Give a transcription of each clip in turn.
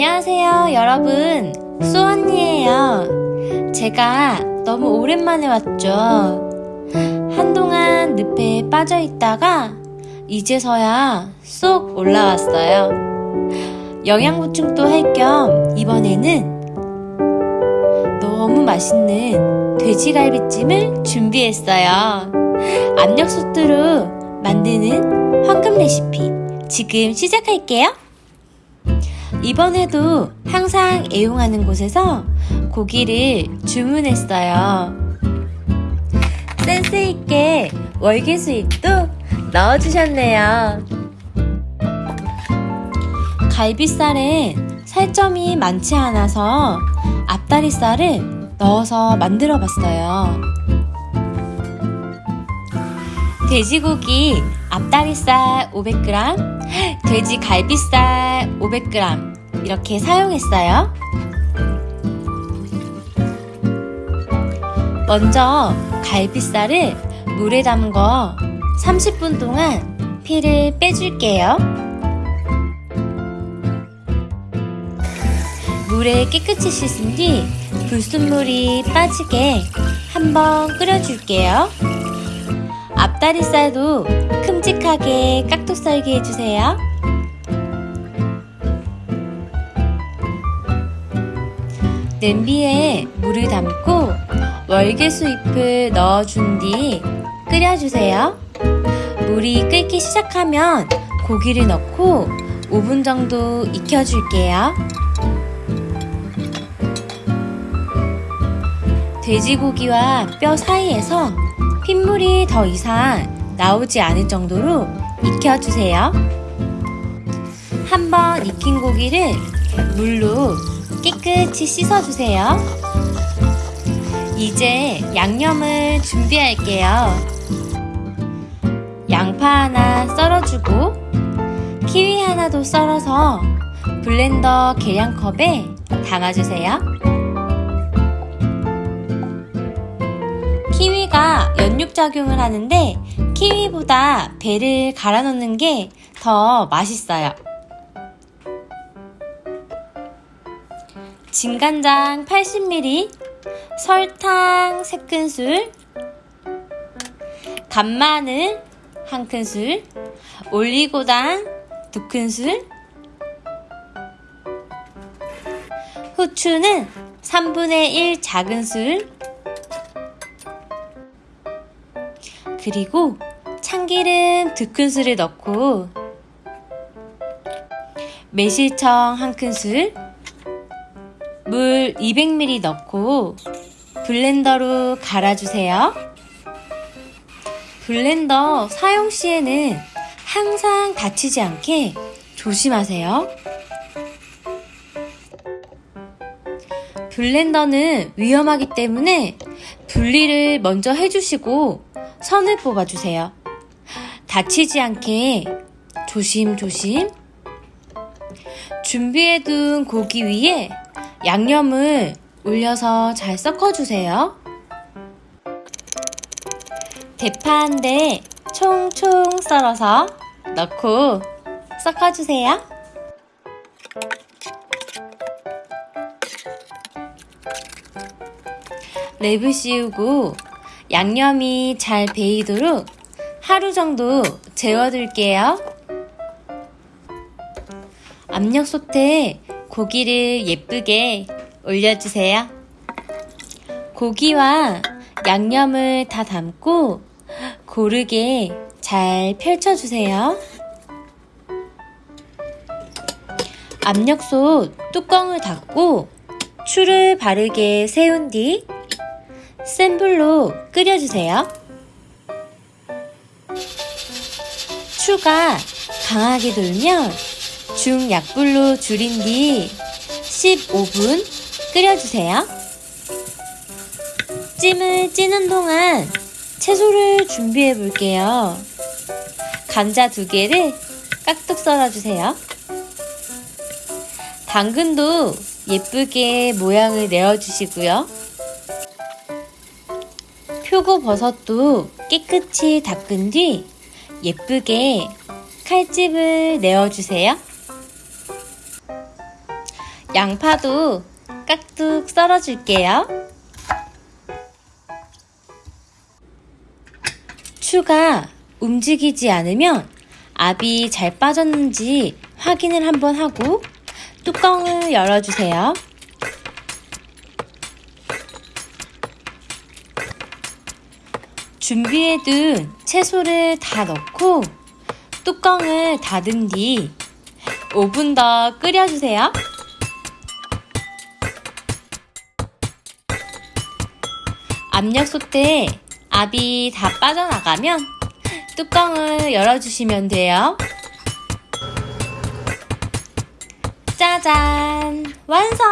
안녕하세요, 여러분. 수언니예요. 제가 너무 오랜만에 왔죠. 한동안 늪에 빠져 있다가 이제서야 쏙 올라왔어요. 영양 보충도 할 겸 이번에는 너무 맛있는 돼지갈비찜을 준비했어요. 압력 소트로 만드는 황금 레시피 지금 시작할게요. 이번에도 항상 애용하는 곳에서 고기를 주문했어요. 센스있게 월계 수잎도 넣어주셨네요. 갈비살엔 살점이 많지 않아서 앞다리살을 넣어서 만들어 봤어요. 돼지고기 앞다리살 500g, 돼지 갈비살 500g 이렇게 사용했어요. 먼저 갈비살을 물에 담궈 30분 동안 피를 빼줄게요. 물에 깨끗이 씻은 뒤 불순물이 빠지게 한번 끓여줄게요. 앞다리살도 큼직하게 깍둑 썰게 해주세요. 냄비에 물을 담고 월계수잎을 넣어준 뒤 끓여주세요. 물이 끓기 시작하면 고기를 넣고 5분 정도 익혀줄게요. 돼지고기와 뼈 사이에서 핏물이 더 이상 나오지 않을 정도로 익혀주세요. 한번 익힌 고기를 물로 깨끗이 씻어주세요. 이제 양념을 준비할게요. 양파 하나 썰어주고 키위 하나도 썰어서 블렌더 계량컵에 담아주세요. 키위가 연육작용을 하는데 키위보다 배를 갈아 넣는 게 더 맛있어요. 진간장 80ml, 설탕 3큰술, 간마늘 1큰술, 올리고당 2큰술, 후추는 3분의 1 작은술, 그리고 참기름 2큰술을 넣고 매실청 1큰술 물 200ml 넣고 블렌더로 갈아주세요. 블렌더 사용 시에는 항상 다치지 않게 조심하세요. 블렌더는 위험하기 때문에 분리를 먼저 해주시고 선을 뽑아주세요. 다치지 않게 조심조심 준비해둔 고기 위에 양념을 올려서 잘 섞어주세요. 대파 한 대 총총 썰어서 넣고 섞어주세요. 랩을 씌우고 양념이 잘 배이도록 하루 정도 재워둘게요. 압력솥에 고기를 예쁘게 올려주세요. 고기와 양념을 다 담고 고르게 잘 펼쳐주세요. 압력솥 뚜껑을 닫고 추를 바르게 세운 뒤 센 불로 끓여주세요. 추가 강하게 돌면 중약불로 줄인 뒤 15분 끓여주세요. 찜을 찌는 동안 채소를 준비해 볼게요. 감자 두 개를 깍둑 썰어주세요. 당근도 예쁘게 모양을 내어주시고요. 표고버섯도 깨끗이 닦은 뒤 예쁘게 칼집을 내어주세요. 양파도 깍둑 썰어줄게요. 추가 움직이지 않으면 압이 잘 빠졌는지 확인을 한번 하고 뚜껑을 열어주세요. 준비해둔 채소를 다 넣고 뚜껑을 닫은 뒤 5분 더 끓여주세요. 압력솥에 압이 다 빠져나가면 뚜껑을 열어주시면 돼요. 짜잔! 완성!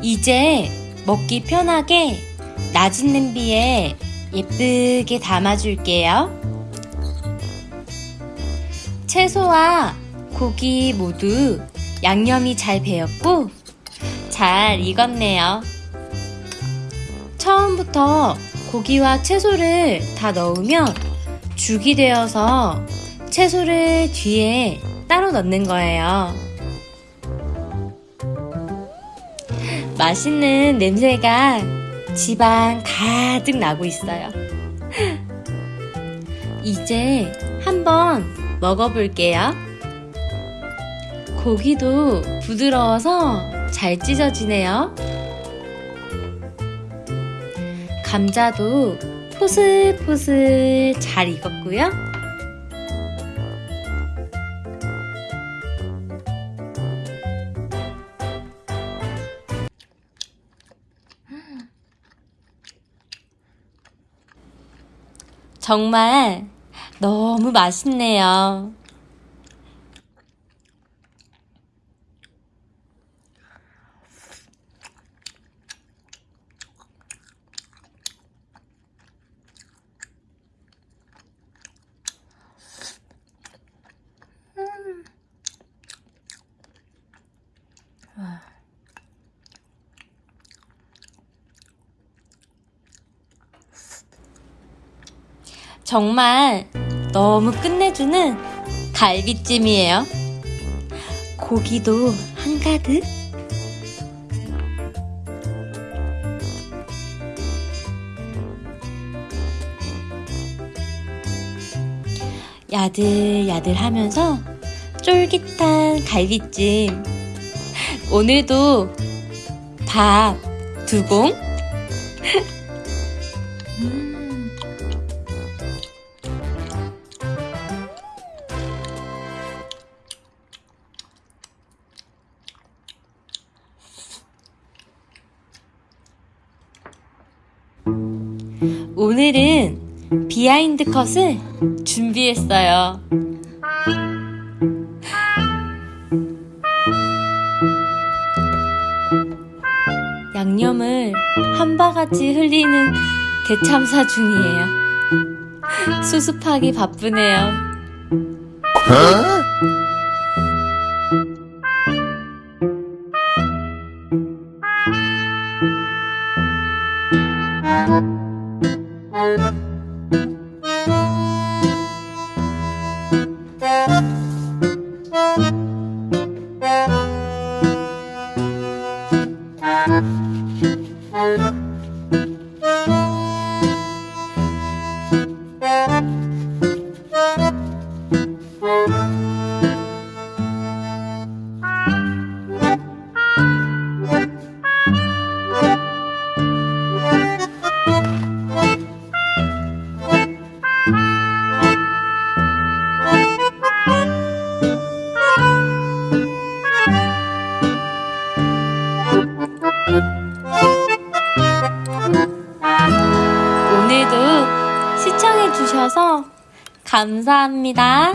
이제 먹기 편하게 낮은 냄비에 예쁘게 담아줄게요. 채소와 고기 모두 양념이 잘 배었고 잘 익었네요. 처음부터 고기와 채소를 다 넣으면 죽이 되어서 채소를 뒤에 따로 넣는 거예요. 맛있는 냄새가 집안 가득 나고 있어요. 이제 한번 먹어볼게요. 고기도 부드러워서 잘 찢어지네요. 감자도 포슬포슬 잘 익었고요. 정말 너무 맛있네요. 정말 너무 끝내주는 갈비찜이에요. 고기도 한가득. 야들야들 하면서 쫄깃한 갈비찜. 오늘도 밥두 공? 오늘은 비하인드 컷을 준비했어요. 양념을 한 바가지 흘리는 대참사 중이에요. 수습하기 바쁘네요. 오 Thank you. 감사합니다.